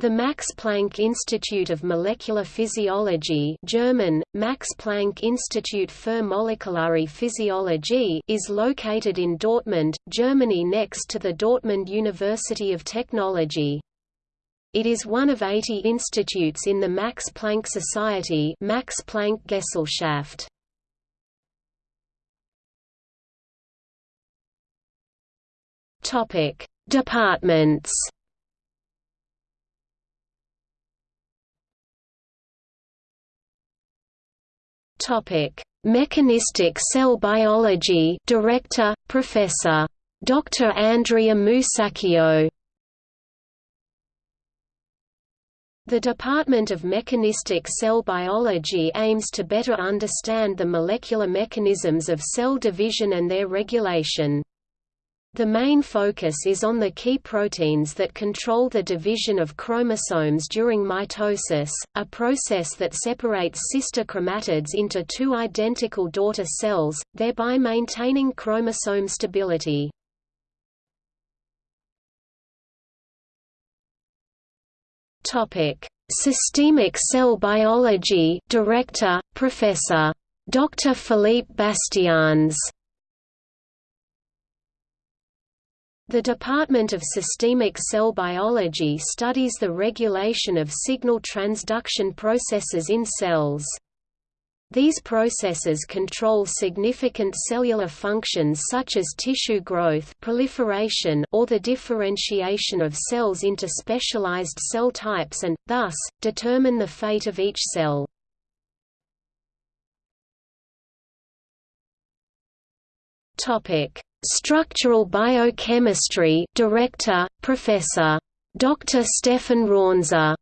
The Max Planck Institute of Molecular Physiology German, Max Planck Institut für Molekulare Physiologie is located in Dortmund, Germany next to the Dortmund University of Technology. It is one of 80 institutes in the Max Planck Society Max Planck Gesellschaft. Departments Topic: Mechanistic Cell Biology Director, Professor. Dr. Andrea Musacchio The Department of Mechanistic Cell Biology aims to better understand the molecular mechanisms of cell division and their regulation. The main focus is on the key proteins that control the division of chromosomes during mitosis, a process that separates sister chromatids into two identical daughter cells, thereby maintaining chromosome stability. Systemic cell biology Director, Professor. Dr. Philippe Bastiaens The Department of Systemic Cell Biology studies the regulation of signal transduction processes in cells. These processes control significant cellular functions such as tissue growth proliferation or the differentiation of cells into specialized cell types and, thus, determine the fate of each cell. Topic: Structural Biochemistry Director, Professor. Dr. Stefan Raunser.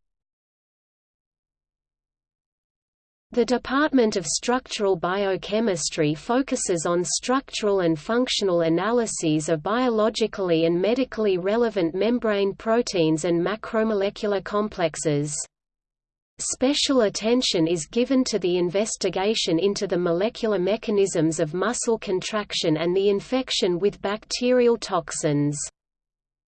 The Department of Structural Biochemistry focuses on structural and functional analyses of biologically and medically relevant membrane proteins and macromolecular complexes. Special attention is given to the investigation into the molecular mechanisms of muscle contraction and the infection with bacterial toxins.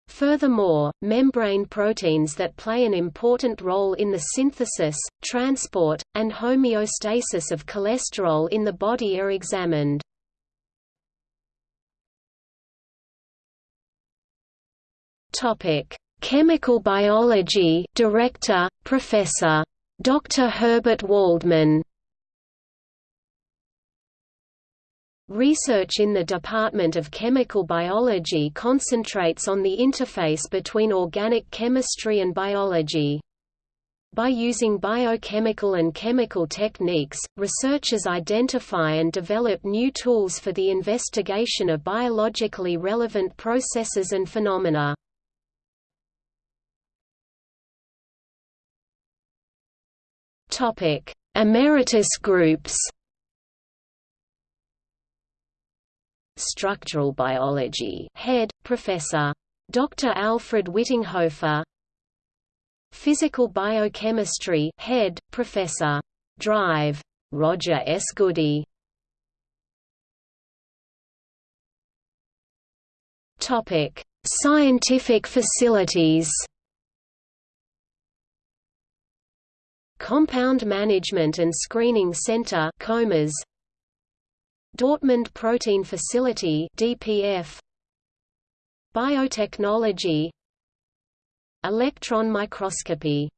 Furthermore, membrane proteins that play an important role in the synthesis, transport, and homeostasis of cholesterol in the body are examined. Chemical biology Director, Professor Dr. Herbert Waldmann Research in the Department of Chemical Biology concentrates on the interface between organic chemistry and biology. By using biochemical and chemical techniques, researchers identify and develop new tools for the investigation of biologically relevant processes and phenomena. Topic: Emeritus groups. Structural biology. Head: Professor Dr. Alfred Wittinghofer. Physical biochemistry. Head: Professor Drive Roger S. Goody. Topic: Scientific facilities. Compound Management and Screening Center COMAS. Dortmund Protein Facility DPF Biotechnology. Electron microscopy